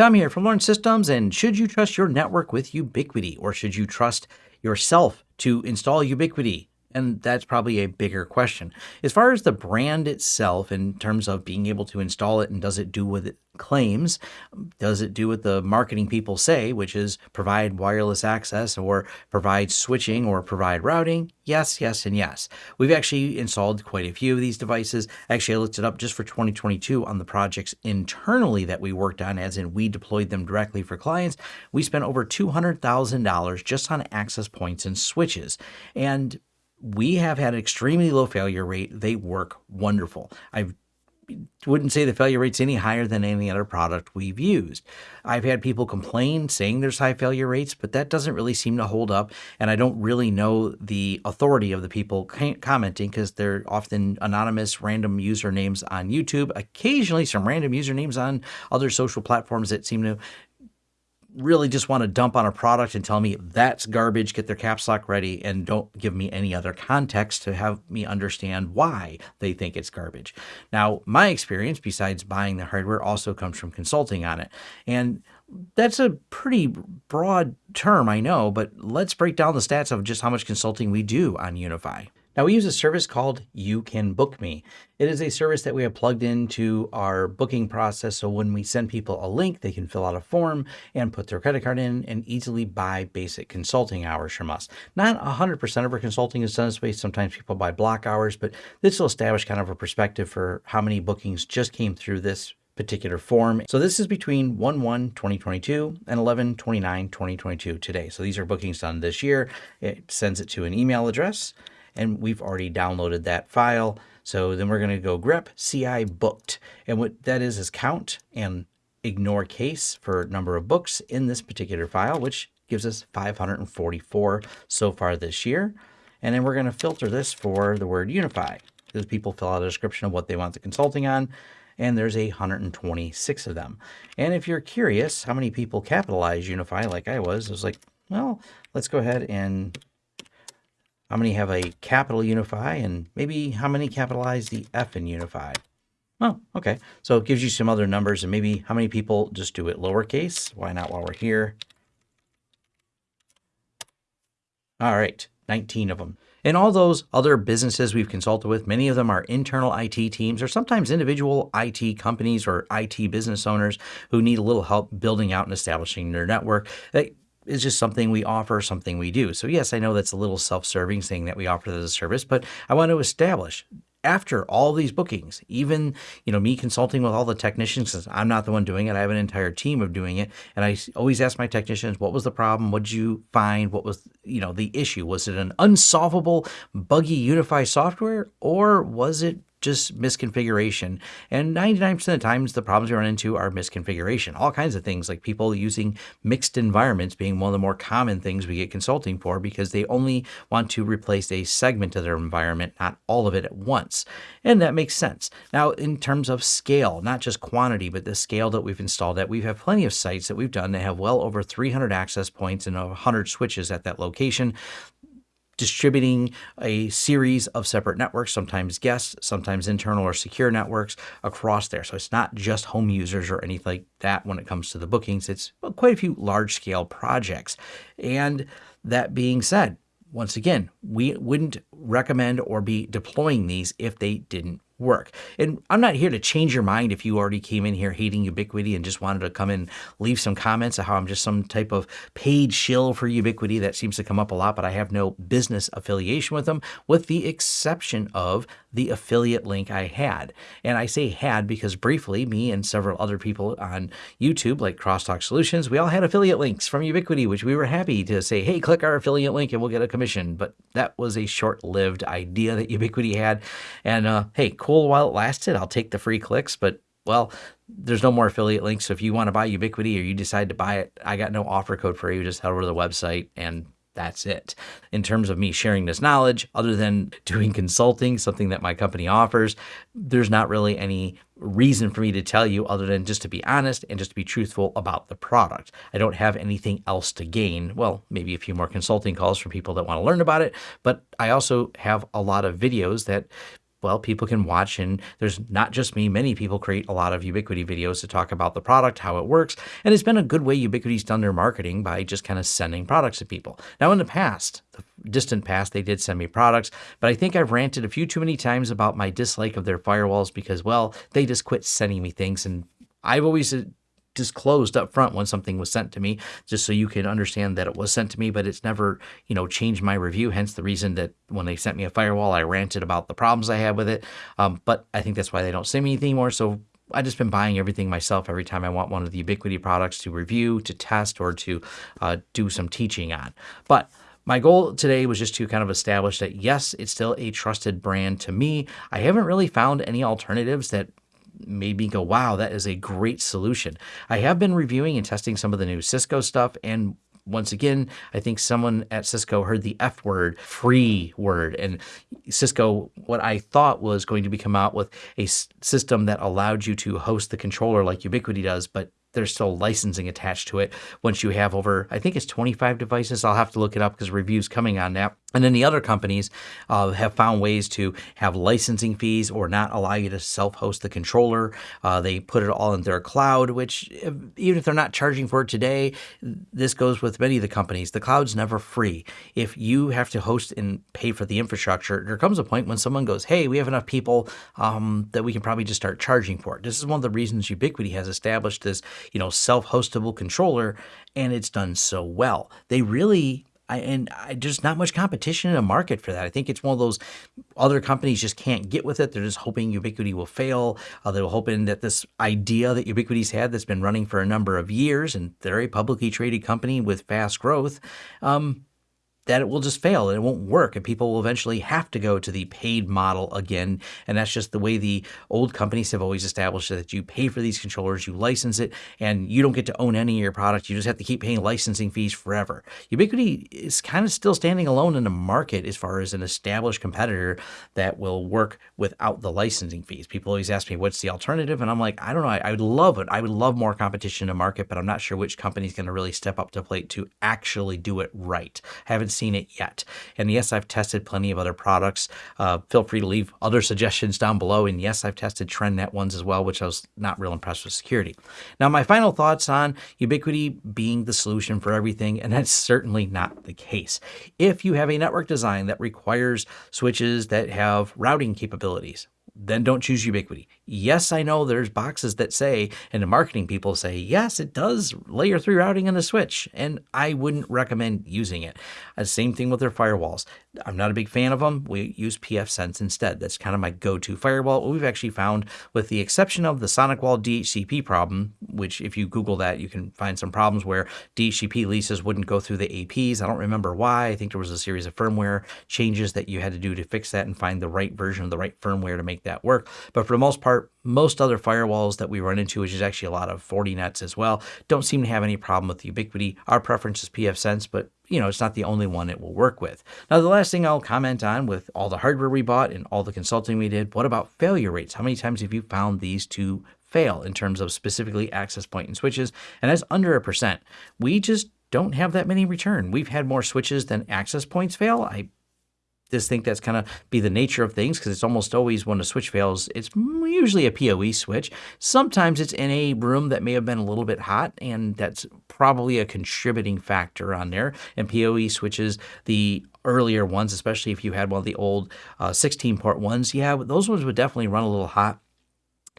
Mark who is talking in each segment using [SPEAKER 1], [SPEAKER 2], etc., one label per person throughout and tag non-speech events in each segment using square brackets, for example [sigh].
[SPEAKER 1] Tom here from Lawrence Systems. And should you trust your network with Ubiquiti, or should you trust yourself to install Ubiquiti? And that's probably a bigger question. As far as the brand itself, in terms of being able to install it and does it do what it claims, does it do what the marketing people say, which is provide wireless access or provide switching or provide routing? Yes, yes, and yes. We've actually installed quite a few of these devices. Actually, I looked it up just for 2022 on the projects internally that we worked on, as in we deployed them directly for clients. We spent over $200,000 just on access points and switches. And we have had an extremely low failure rate. They work wonderful. I wouldn't say the failure rate's any higher than any other product we've used. I've had people complain saying there's high failure rates, but that doesn't really seem to hold up. And I don't really know the authority of the people commenting because they're often anonymous random usernames on YouTube, occasionally some random usernames on other social platforms that seem to really just want to dump on a product and tell me that's garbage, get their caps lock ready, and don't give me any other context to have me understand why they think it's garbage. Now, my experience, besides buying the hardware, also comes from consulting on it. And that's a pretty broad term, I know, but let's break down the stats of just how much consulting we do on UniFi. Now we use a service called You Can Book Me. It is a service that we have plugged into our booking process. So when we send people a link, they can fill out a form and put their credit card in and easily buy basic consulting hours from us. Not 100% of our consulting is done this way. Sometimes people buy block hours, but this will establish kind of a perspective for how many bookings just came through this particular form. So this is between 1-1-2022 and 11-29-2022 today. So these are bookings done this year. It sends it to an email address and we've already downloaded that file. So then we're going to go grep ci booked. And what that is is count and ignore case for number of books in this particular file, which gives us 544 so far this year. And then we're going to filter this for the word unify because people fill out a description of what they want the consulting on. And there's 126 of them. And if you're curious how many people capitalize unify like I was, I was like, well, let's go ahead and how many have a capital Unify, and maybe how many capitalize the F in UniFi? Oh, okay. So it gives you some other numbers and maybe how many people just do it lowercase. Why not while we're here? All right, 19 of them. And all those other businesses we've consulted with, many of them are internal IT teams or sometimes individual IT companies or IT business owners who need a little help building out and establishing their network. Is just something we offer, something we do. So yes, I know that's a little self-serving saying that we offer as a service, but I want to establish after all these bookings, even, you know, me consulting with all the technicians, because I'm not the one doing it. I have an entire team of doing it. And I always ask my technicians, what was the problem? What did you find? What was, you know, the issue? Was it an unsolvable, buggy UniFi software or was it just misconfiguration. And 99% of the times, the problems we run into are misconfiguration. All kinds of things like people using mixed environments being one of the more common things we get consulting for because they only want to replace a segment of their environment, not all of it at once. And that makes sense. Now, in terms of scale, not just quantity, but the scale that we've installed at, we have plenty of sites that we've done that have well over 300 access points and 100 switches at that location distributing a series of separate networks, sometimes guest, sometimes internal or secure networks across there. So it's not just home users or anything like that when it comes to the bookings. It's quite a few large scale projects. And that being said, once again, we wouldn't recommend or be deploying these if they didn't work. And I'm not here to change your mind if you already came in here hating Ubiquiti and just wanted to come and leave some comments of how I'm just some type of paid shill for Ubiquiti. That seems to come up a lot, but I have no business affiliation with them, with the exception of the affiliate link I had. And I say had because briefly, me and several other people on YouTube, like Crosstalk Solutions, we all had affiliate links from Ubiquiti, which we were happy to say, hey, click our affiliate link and we'll get a commission. But that was a short lived idea that Ubiquiti had. And uh, hey, cool while it lasted. I'll take the free clicks, but well, there's no more affiliate links. So if you want to buy Ubiquiti or you decide to buy it, I got no offer code for you. Just head over to the website and that's it. In terms of me sharing this knowledge, other than [laughs] doing consulting, something that my company offers, there's not really any reason for me to tell you other than just to be honest and just to be truthful about the product. I don't have anything else to gain. Well, maybe a few more consulting calls from people that want to learn about it, but I also have a lot of videos that well, people can watch, and there's not just me. Many people create a lot of Ubiquiti videos to talk about the product, how it works, and it's been a good way Ubiquiti's done their marketing by just kind of sending products to people. Now, in the past, the distant past, they did send me products, but I think I've ranted a few too many times about my dislike of their firewalls because, well, they just quit sending me things, and I've always uh, disclosed up front when something was sent to me, just so you can understand that it was sent to me, but it's never, you know, changed my review. Hence the reason that when they sent me a firewall, I ranted about the problems I had with it. Um, but I think that's why they don't send me anything more. So I've just been buying everything myself every time I want one of the Ubiquiti products to review, to test, or to uh, do some teaching on. But my goal today was just to kind of establish that yes, it's still a trusted brand to me. I haven't really found any alternatives that made me go, wow, that is a great solution. I have been reviewing and testing some of the new Cisco stuff and once again, I think someone at Cisco heard the F word, free word. And Cisco, what I thought was going to be come out with a system that allowed you to host the controller like Ubiquiti does, but there's still licensing attached to it once you have over, I think it's 25 devices. I'll have to look it up because reviews coming on that. And then the other companies uh, have found ways to have licensing fees or not allow you to self-host the controller. Uh, they put it all in their cloud, which even if they're not charging for it today, this goes with many of the companies. The cloud's never free. If you have to host and pay for the infrastructure, there comes a point when someone goes, hey, we have enough people um, that we can probably just start charging for it. This is one of the reasons Ubiquiti has established this, you know, self-hostable controller, and it's done so well. They really I, and I, there's not much competition in the market for that. I think it's one of those other companies just can't get with it. They're just hoping Ubiquiti will fail. Uh, they're hoping that this idea that Ubiquiti's had that's been running for a number of years, and they're a publicly traded company with fast growth, um, that it will just fail and it won't work and people will eventually have to go to the paid model again. And that's just the way the old companies have always established that you pay for these controllers you license it and you don't get to own any of your products. You just have to keep paying licensing fees forever. Ubiquiti is kind of still standing alone in the market as far as an established competitor that will work without the licensing fees. People always ask me what's the alternative? And i'm like i don't know. I, I would love it. I would love more competition in the market but i'm not sure which company is going to really step up to plate to actually do it right. I haven't seen it yet. And yes, I've tested plenty of other products. Uh, feel free to leave other suggestions down below. And yes, I've tested TrendNet ones as well, which I was not real impressed with security. Now, my final thoughts on Ubiquiti being the solution for everything, and that's certainly not the case. If you have a network design that requires switches that have routing capabilities, then don't choose Ubiquiti. Yes, I know there's boxes that say, and the marketing people say, yes, it does layer three routing on the switch, and I wouldn't recommend using it. Uh, same thing with their firewalls. I'm not a big fan of them. We use pfSense instead. That's kind of my go-to firewall. We've actually found, with the exception of the SonicWall DHCP problem, which if you Google that, you can find some problems where DHCP leases wouldn't go through the APs. I don't remember why. I think there was a series of firmware changes that you had to do to fix that and find the right version of the right firmware to make that work. But for the most part, most other firewalls that we run into, which is actually a lot of Fortinets as well, don't seem to have any problem with Ubiquiti. Our preference is pfSense, but you know, it's not the only one it will work with. Now, the last thing I'll comment on with all the hardware we bought and all the consulting we did, what about failure rates? How many times have you found these to fail in terms of specifically access point and switches? And that's under a percent. We just don't have that many return. We've had more switches than access points fail. I just think that's kind of be the nature of things because it's almost always when a switch fails, it's usually a PoE switch. Sometimes it's in a room that may have been a little bit hot, and that's probably a contributing factor on there. And PoE switches, the earlier ones, especially if you had one of the old uh, 16 port ones, yeah, those ones would definitely run a little hot.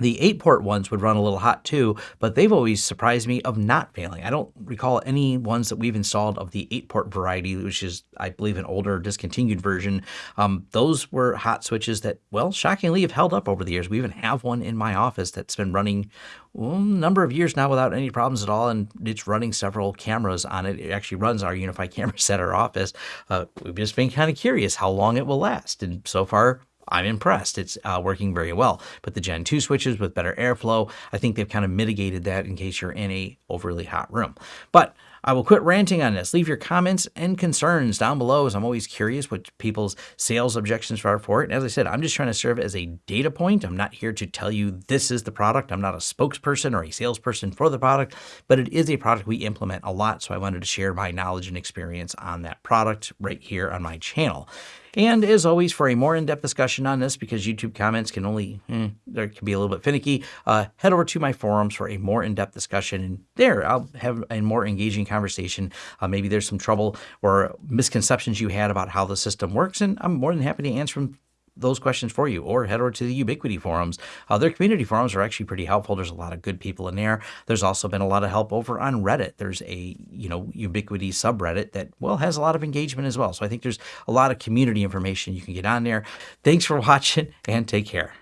[SPEAKER 1] The eight port ones would run a little hot too, but they've always surprised me of not failing. I don't recall any ones that we've installed of the eight port variety, which is, I believe, an older discontinued version. Um, those were hot switches that, well, shockingly have held up over the years. We even have one in my office that's been running well, a number of years now without any problems at all, and it's running several cameras on it. It actually runs our UniFi [laughs] cameras at our office. Uh, we've just been kind of curious how long it will last, and so far I'm impressed. It's uh, working very well. But the Gen 2 switches with better airflow, I think they've kind of mitigated that in case you're in a overly hot room. But I will quit ranting on this. Leave your comments and concerns down below as I'm always curious what people's sales objections are for it. And as I said, I'm just trying to serve as a data point. I'm not here to tell you this is the product. I'm not a spokesperson or a salesperson for the product, but it is a product we implement a lot. So I wanted to share my knowledge and experience on that product right here on my channel. And as always, for a more in-depth discussion on this, because YouTube comments can only, eh, can be a little bit finicky, uh, head over to my forums for a more in-depth discussion. And there, I'll have a more engaging conversation. Uh, maybe there's some trouble or misconceptions you had about how the system works, and I'm more than happy to answer them those questions for you or head over to the Ubiquiti forums. Uh, their community forums are actually pretty helpful. There's a lot of good people in there. There's also been a lot of help over on Reddit. There's a, you know, Ubiquiti subreddit that, well, has a lot of engagement as well. So I think there's a lot of community information you can get on there. Thanks for [laughs] watching and take care.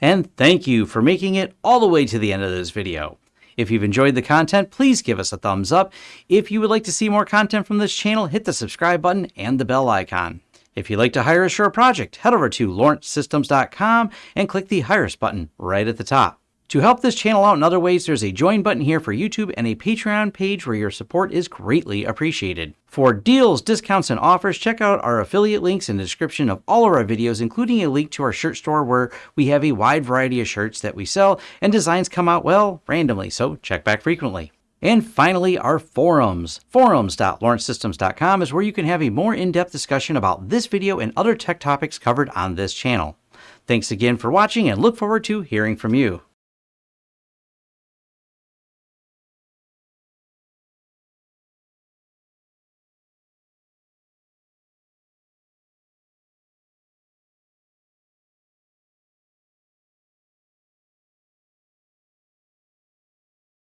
[SPEAKER 1] And thank you for making it all the way to the end of this video. If you've enjoyed the content, please give us a thumbs up. If you would like to see more content from this channel, hit the subscribe button and the bell icon. If you'd like to hire a project, head over to lawrencesystems.com and click the Hire Us button right at the top. To help this channel out in other ways, there's a join button here for YouTube and a Patreon page where your support is greatly appreciated. For deals, discounts, and offers, check out our affiliate links in the description of all of our videos, including a link to our shirt store where we have a wide variety of shirts that we sell and designs come out, well, randomly, so check back frequently. And finally, our forums. Forums.lawrencesystems.com is where you can have a more in-depth discussion about this video and other tech topics covered on this channel. Thanks again for watching and look forward to hearing from you.